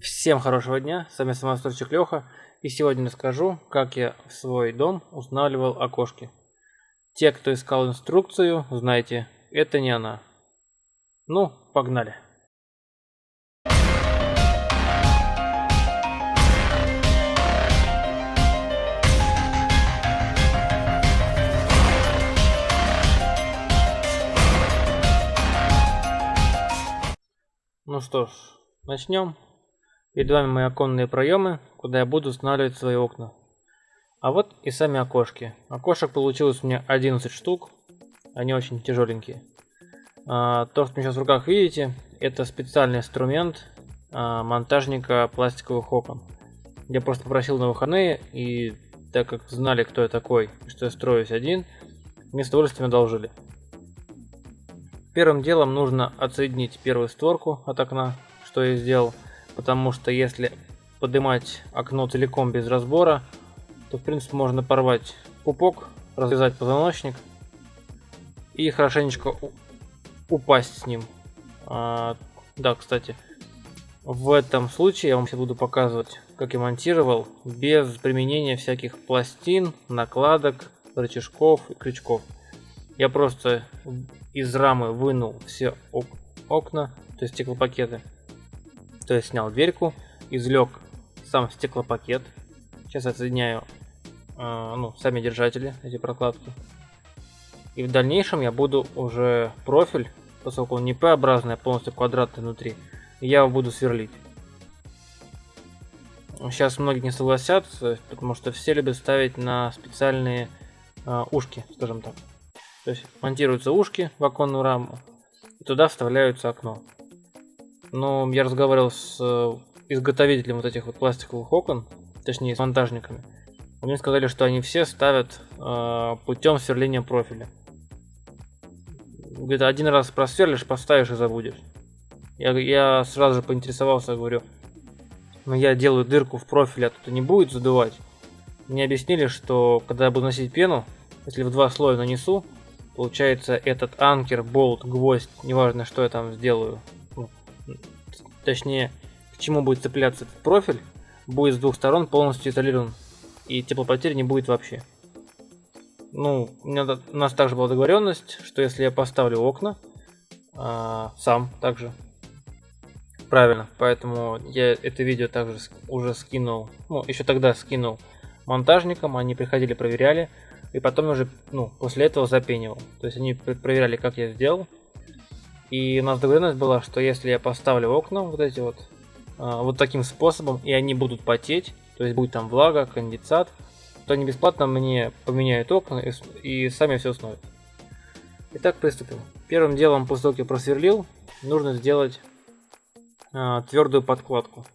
Всем хорошего дня, с вами самостройщик Леха, и сегодня расскажу, как я в свой дом устанавливал окошки. Те, кто искал инструкцию, знаете, это не она. Ну, погнали. Ну что ж, начнем. Перед вами мои оконные проемы, куда я буду устанавливать свои окна. А вот и сами окошки. Окошек получилось у меня 11 штук. Они очень тяжеленькие. А, то, что вы сейчас в руках видите, это специальный инструмент а, монтажника пластиковых окон. Я просто попросил на выходные, и так как знали, кто я такой, что я строюсь один, мне с удовольствием одолжили. Первым делом нужно отсоединить первую створку от окна, что я сделал, потому что если поднимать окно целиком без разбора, то в принципе можно порвать пупок, развязать позвоночник и хорошенечко упасть с ним. А, да, кстати, в этом случае я вам сейчас буду показывать, как я монтировал без применения всяких пластин, накладок, рычажков и крючков. Я просто из рамы вынул все ок окна, то есть стеклопакеты. То есть снял дверьку, извлек сам стеклопакет. Сейчас отсоединяю э, ну, сами держатели, эти прокладки. И в дальнейшем я буду уже профиль, поскольку он не П-образный, а полностью квадратный внутри, я его буду сверлить. Сейчас многие не согласятся, потому что все любят ставить на специальные э, ушки, скажем так. То есть монтируются ушки в оконную раму, и туда вставляются окно. Но я разговаривал с э, изготовителем вот этих вот пластиковых окон, точнее с монтажниками. Мне сказали, что они все ставят э, путем сверления профиля. Говорит, один раз просверлишь, поставишь и забудешь. Я, я сразу же поинтересовался, говорю, но «Ну, я делаю дырку в профиле, а тут не будет задувать. Мне объяснили, что когда я буду носить пену, если в два слоя нанесу, Получается, этот анкер, болт, гвоздь, неважно, что я там сделаю, точнее, к чему будет цепляться этот профиль, будет с двух сторон полностью изолирован, и теплопотери не будет вообще. Ну, у, меня, у нас также была договоренность, что если я поставлю окна, а, сам также, правильно, поэтому я это видео также уже скинул, ну, еще тогда скинул монтажникам, они приходили, проверяли, и потом уже, ну, после этого запенивал. То есть они проверяли, как я сделал. И у нас договоренность была, что если я поставлю окна вот эти вот, а, вот таким способом, и они будут потеть, то есть будет там влага, конденсат, то они бесплатно мне поменяют окна и, и сами все установят. Итак, приступим. Первым делом, после того, как я просверлил, нужно сделать а, твердую подкладку.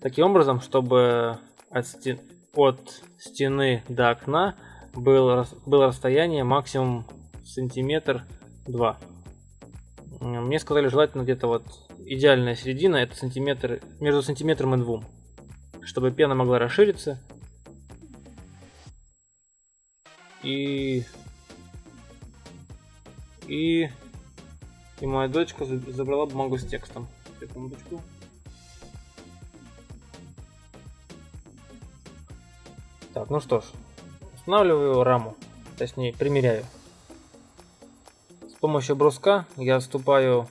Таким образом, чтобы от, стен, от стены до окна было, было расстояние максимум сантиметр два. Мне сказали желательно где-то вот идеальная середина, это сантиметр, между сантиметром и двум. Чтобы пена могла расшириться. И... И... И моя дочка забрала бумагу с текстом. Секундочку. Так, ну что ж, Устанавливаю раму, точнее примеряю. Помощью бруска я отступаю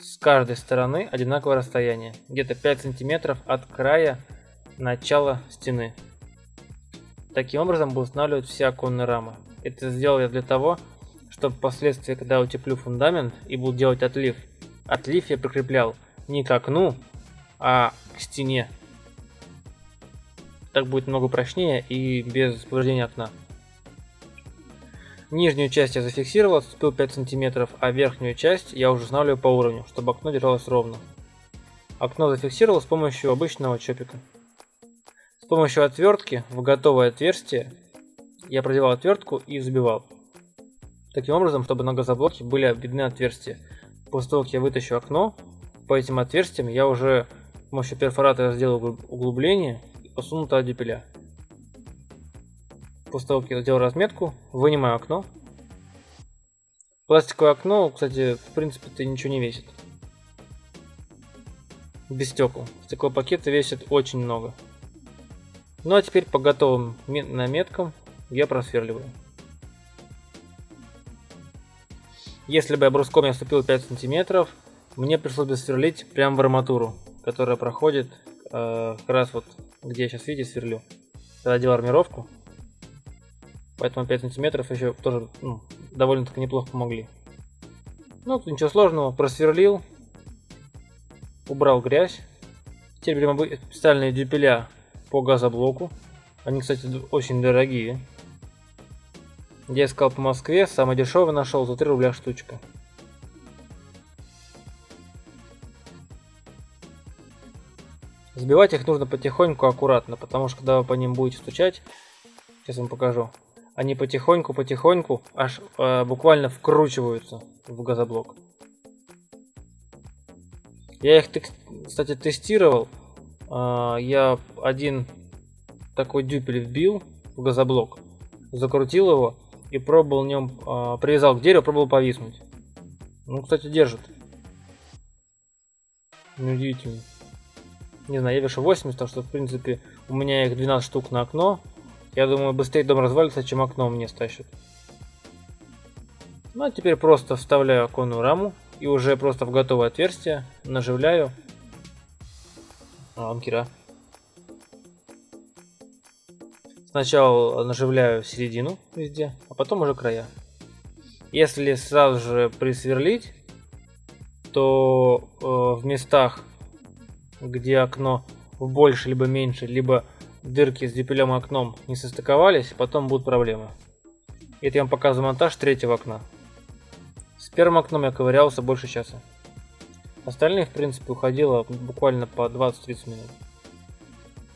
с каждой стороны одинаковое расстояние, где-то 5 сантиметров от края начала стены. Таким образом буду устанавливать все оконные рамы. Это сделал я для того, чтобы впоследствии, когда утеплю фундамент и буду делать отлив, отлив я прикреплял не к окну, а к стене. Так будет много прочнее и без повреждения окна. Нижнюю часть я зафиксировал, отступил 5 см, а верхнюю часть я уже устанавливаю по уровню, чтобы окно держалось ровно. Окно зафиксировал с помощью обычного чопика. С помощью отвертки в готовое отверстие я продевал отвертку и забивал. Таким образом, чтобы на газоблоке были видны отверстия. После того, как я вытащу окно, по этим отверстиям я уже с помощью перфоратора сделал углубление посунутая дюпеля. После того, как я сделал разметку, вынимаю окно. Пластиковое окно, кстати, в принципе-то ничего не весит. без стекол. Стеклопакеты весят очень много. Ну а теперь по готовым наметкам я просверливаю. Если бы я бруском я ступил 5 сантиметров, мне пришлось бы сверлить прямо в арматуру, которая проходит э, как раз вот, где я сейчас, видите, сверлю. Когда делал армировку. Поэтому 5 сантиметров еще тоже ну, довольно-таки неплохо помогли. Ну, тут ничего сложного, просверлил, убрал грязь. Теперь берем специальные дюпеля по газоблоку. Они, кстати, очень дорогие. Я искал по Москве, самый дешевый нашел за 3 рубля штучка. Сбивать их нужно потихоньку, аккуратно, потому что когда вы по ним будете стучать, сейчас вам покажу, они потихоньку-потихоньку аж э, буквально вкручиваются в газоблок. Я их, кстати, тестировал. Э, я один такой дюпель вбил в газоблок, закрутил его и пробовал в нем, э, привязал к дереву, пробовал повиснуть. Ну, кстати, держит. Неудивительно. Не знаю, я вешу 80, так что, в принципе, у меня их 12 штук на окно. Я думаю, быстрее дом развалится, чем окно мне стащит. Ну, а теперь просто вставляю оконную раму и уже просто в готовое отверстие наживляю анкера. Сначала наживляю середину везде, а потом уже края. Если сразу же присверлить, то э, в местах, где окно в больше либо меньше, либо дырки с дюпелем и окном не состыковались, потом будут проблемы. Это я вам показываю монтаж третьего окна. С первым окном я ковырялся больше часа. Остальные, в принципе, уходило буквально по 20-30 минут.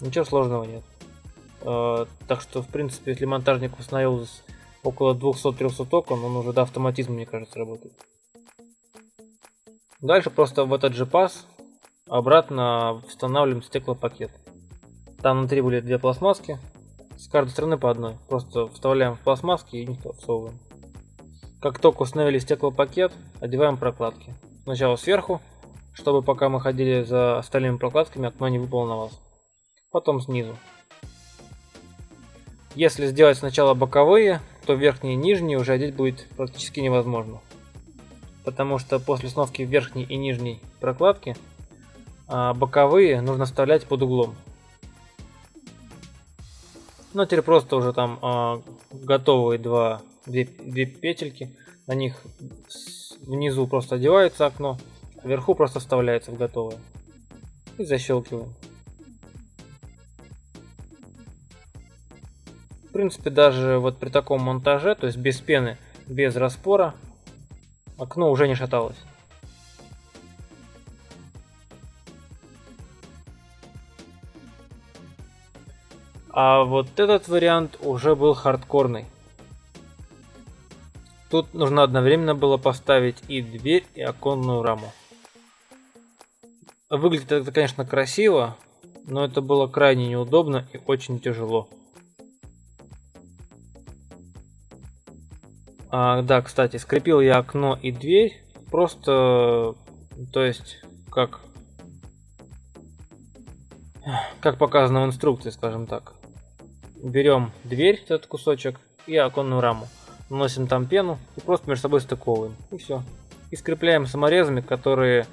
Ничего сложного нет. Э, так что, в принципе, если монтажник установил около 200-300 окон, он уже до автоматизма, мне кажется, работает. Дальше просто в этот же паз обратно устанавливаем стеклопакет. Там внутри были две пластмасски, с каждой стороны по одной. Просто вставляем в пластмасски и всовываем. Как только установили стеклопакет, одеваем прокладки. Сначала сверху, чтобы пока мы ходили за остальными прокладками, окно не выпало на вас. Потом снизу. Если сделать сначала боковые, то верхние и нижние уже одеть будет практически невозможно. Потому что после сновки верхней и нижней прокладки а, боковые нужно вставлять под углом. Ну, теперь просто уже там а, готовые два, две, две петельки. На них внизу просто одевается окно, вверху просто вставляется в готовое. И защелкиваем. В принципе, даже вот при таком монтаже, то есть без пены, без распора, окно уже не шаталось. А вот этот вариант уже был хардкорный. Тут нужно одновременно было поставить и дверь, и оконную раму. Выглядит это, конечно, красиво, но это было крайне неудобно и очень тяжело. А, да, кстати, скрепил я окно и дверь просто, то есть, как, как показано в инструкции, скажем так берем дверь, этот кусочек, и оконную раму. Наносим там пену и просто между собой стыковываем. И все. И скрепляем саморезами, которые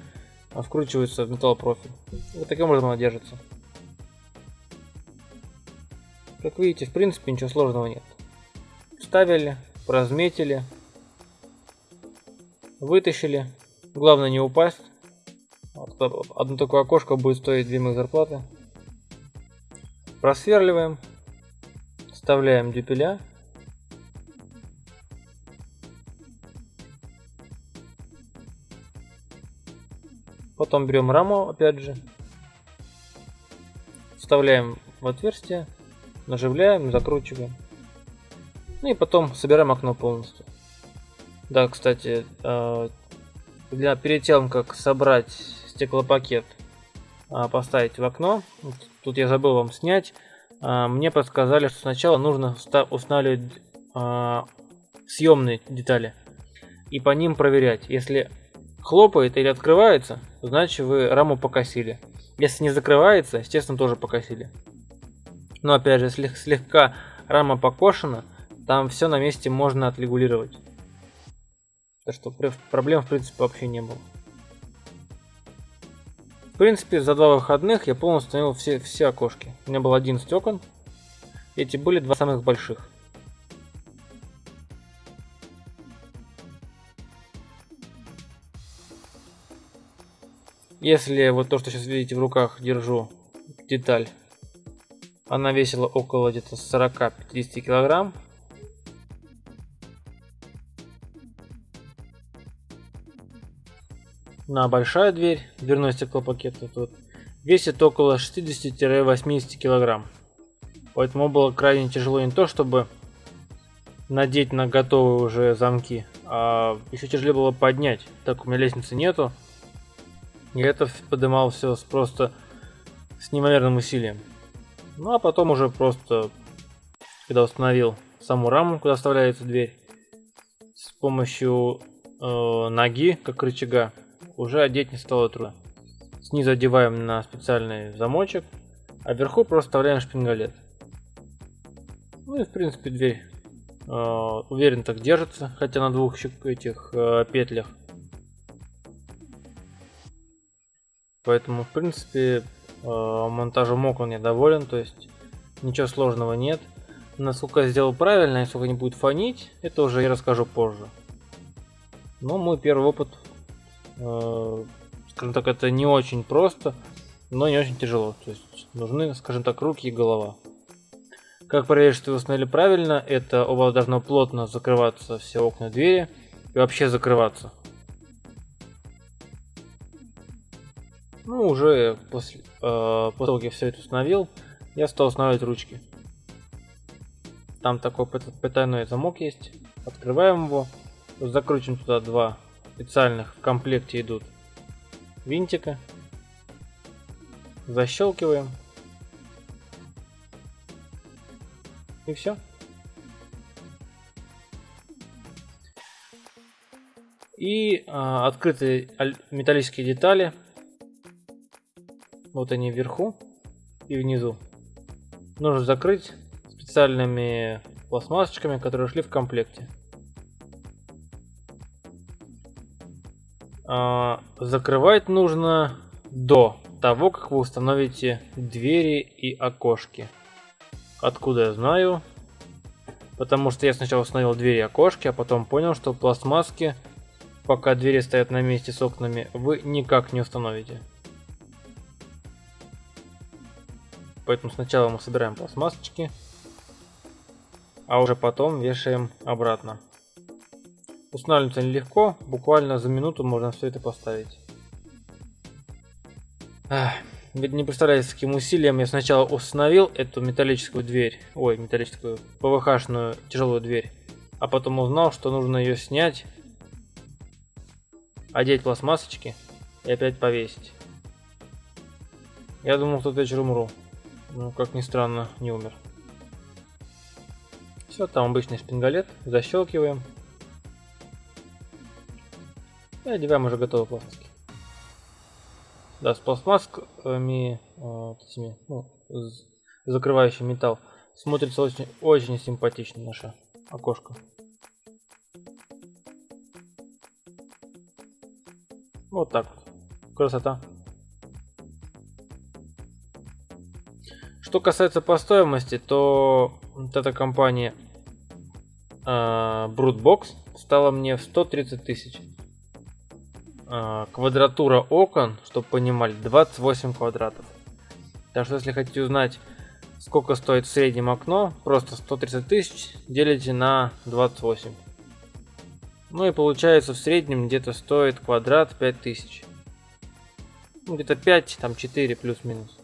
а, вкручиваются в металлопрофиль. Вот таким образом она держится. Как видите, в принципе ничего сложного нет. Вставили, разметили, вытащили. Главное не упасть. Одно такое окошко будет стоить две моих зарплаты. Просверливаем, Вставляем дюпеля. Потом берем раму, опять же. Вставляем в отверстие, наживляем, закручиваем. Ну и потом собираем окно полностью. Да, кстати, э, для, перед тем, как собрать стеклопакет, э, поставить в окно, тут я забыл вам снять, а, мне подсказали, что сначала нужно устанавливать а, съемные детали и по ним проверять. Если хлопает или открывается, значит вы раму покосили. Если не закрывается, естественно, тоже покосили. Но опять же, если слегка рама покошена, там все на месте можно отрегулировать. Так что проблем в принципе вообще не было. Принципе, за два выходных я полностью установил все, все окошки. У меня было 11 окон. Эти были два самых больших. Если вот то, что сейчас видите в руках, держу деталь, она весила около где-то 40-50 килограмм. На большая дверь, дверной стеклопакет тут, весит около 60-80 килограмм. Поэтому было крайне тяжело не то, чтобы надеть на готовые уже замки, а еще тяжелее было поднять, так у меня лестницы нету. И это поднимал все просто с неимоверным усилием. Ну а потом уже просто, когда установил саму раму, куда вставляется дверь, с помощью э, ноги, как рычага, уже одеть не стало трудно. Снизу одеваем на специальный замочек, а вверху просто вставляем шпингалет. Ну и в принципе дверь э, уверенно так держится, хотя на двух этих э, петлях. Поэтому, в принципе, э, монтажом окон я доволен, то есть ничего сложного нет. Насколько я сделал правильно и сколько не будет фонить, это уже я расскажу позже. Но мой первый опыт, скажем так, это не очень просто, но не очень тяжело. То есть нужны, скажем так, руки и голова. Как проверить, что вы установили правильно, это у вас должно плотно закрываться все окна двери и вообще закрываться. Ну, уже после, э, после того, как я все это установил, я стал устанавливать ручки. Там такой потайной замок есть. Открываем его. Закрутим туда два специальных в комплекте идут винтика. Защелкиваем. И все. И а, открытые металлические детали вот они вверху и внизу. Нужно закрыть специальными пластмассочками, которые шли в комплекте. Закрывать нужно до того, как вы установите двери и окошки. Откуда я знаю? Потому что я сначала установил двери и окошки, а потом понял, что пластмасски, пока двери стоят на месте с окнами, вы никак не установите. Поэтому сначала мы собираем пластмассочки, а уже потом вешаем обратно. Устанавливается нелегко, буквально за минуту можно все это поставить. Ведь не представляете, с каким усилием я сначала установил эту металлическую дверь, ой, металлическую, ПВХ-шную тяжелую дверь, а потом узнал, что нужно ее снять, одеть пластмассочки и опять повесить. Я думал, что вечер умру. Ну, как ни странно, не умер. Все, там обычный шпингалет. Защелкиваем. И одеваем уже готовые пластики. Да, с пластмасскими, вот этими, ну, закрывающий металл, смотрится очень, очень симпатично наше окошко. Вот так вот. Красота. Что касается по стоимости, то вот эта компания э, Brutebox стала мне в 130 тысяч. Э, квадратура окон, чтобы понимали, 28 квадратов. Так что если хотите узнать, сколько стоит в среднем окно, просто 130 тысяч делите на 28. Ну и получается в среднем где-то стоит квадрат 5000. Ну, где-то 5, там 4 плюс-минус.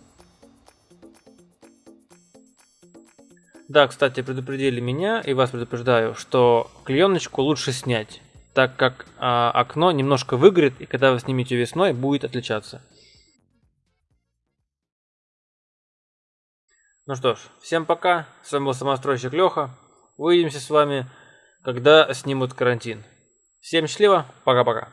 Да, кстати, предупредили меня и вас предупреждаю, что клееночку лучше снять, так как а, окно немножко выгорит и когда вы снимете весной, будет отличаться. Ну что ж, всем пока, с вами был самостройщик Леха. Увидимся с вами, когда снимут карантин. Всем счастливо, пока-пока.